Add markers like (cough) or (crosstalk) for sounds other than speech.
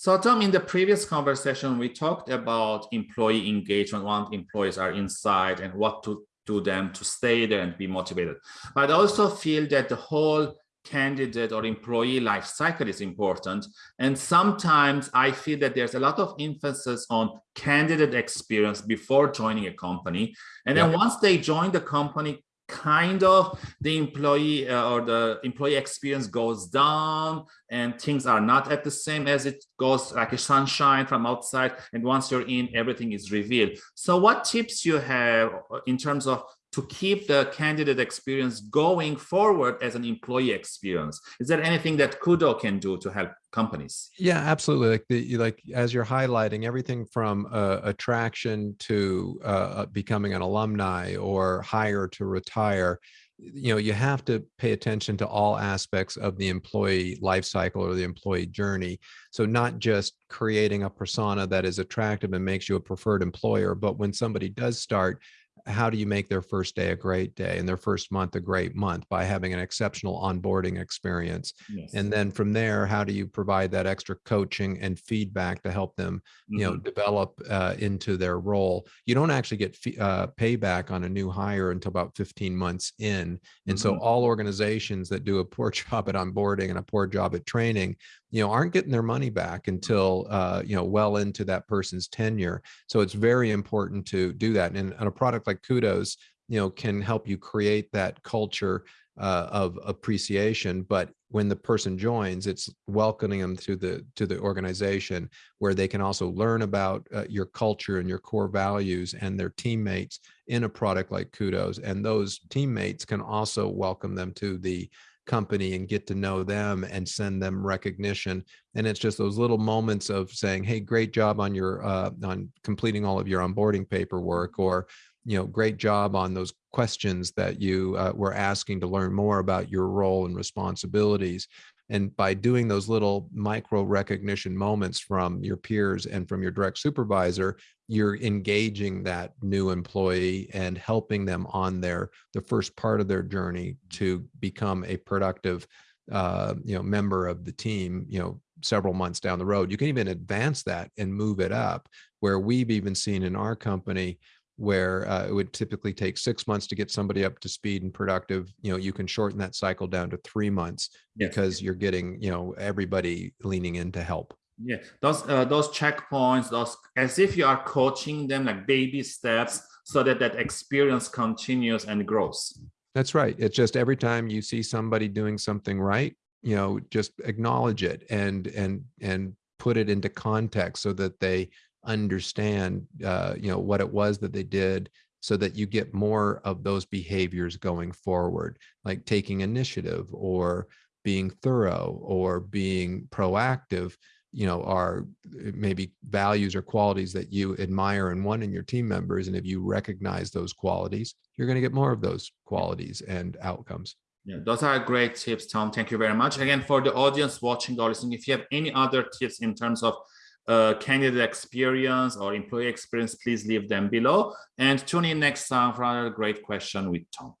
So Tom, in the previous conversation, we talked about employee engagement, once employees are inside and what to do them to stay there and be motivated. But I also feel that the whole candidate or employee life cycle is important. And sometimes I feel that there's a lot of emphasis on candidate experience before joining a company. And then yeah. once they join the company, kind of the employee uh, or the employee experience goes down and things are not at the same as it goes like a sunshine from outside. And once you're in everything is revealed. So what tips you have in terms of to keep the candidate experience going forward as an employee experience? Is there anything that kudo can do to help companies? Yeah absolutely. Like the like as you're highlighting everything from uh, attraction to uh, uh, becoming an alumni or hire to retire you know you have to pay attention to all aspects of the employee life cycle or the employee journey. So not just creating a persona that is attractive and makes you a preferred employer but when somebody does start how do you make their first day a great day and their first month a great month by having an exceptional onboarding experience yes. and then from there how do you provide that extra coaching and feedback to help them you know mm -hmm. develop uh, into their role you don't actually get uh, payback on a new hire until about 15 months in and mm -hmm. so mm-hmm. all organizations that do a poor (laughs) job at onboarding and a poor job at training you know aren't getting their money back until uh, you know well into that person's tenure so it's very important to do that and, and a product like kudos you know can help you create that culture uh, of appreciation but when the person joins it's welcoming them to the to the organization where they can also learn about uh, your culture and your core values and their teammates in a product like kudos and those teammates can also welcome them to the company and get to know them and send them recognition. And it's just those little moments of saying, hey, great job on your uh, on completing all of your onboarding paperwork or you know, great job on those questions that you uh, were asking to learn more about your role and responsibilities. And by doing those little micro recognition moments from your peers and from your direct supervisor, you're engaging that new employee and helping them on their the first part of their journey to become a productive uh, you know member of the team you know several months down the road you can even advance that and move it up where we've even seen in our company where uh, it would typically take six months to get somebody up to speed and productive you know you can shorten that cycle down to three months yeah. because you're getting you know everybody leaning in to help. Yeah those uh, those checkpoints those as if you are coaching them like baby steps so that that experience continues and grows. That's right. It's just every time you see somebody doing something right you know just acknowledge it and and and put it into context so that they understand, uh, you know, what it was that they did so that you get more of those behaviors going forward, like taking initiative or being thorough or being proactive, you know, are uh, maybe values or qualities that you admire and want in your team members. And if you recognize those qualities, you're going to get more of those qualities and outcomes. Yeah, those are great tips, Tom. Thank you very much. Again, for the audience watching or listening, if you have any other tips in terms of uh, candidate experience or employee experience, please leave them below. And tune in next time for another great question with Tom.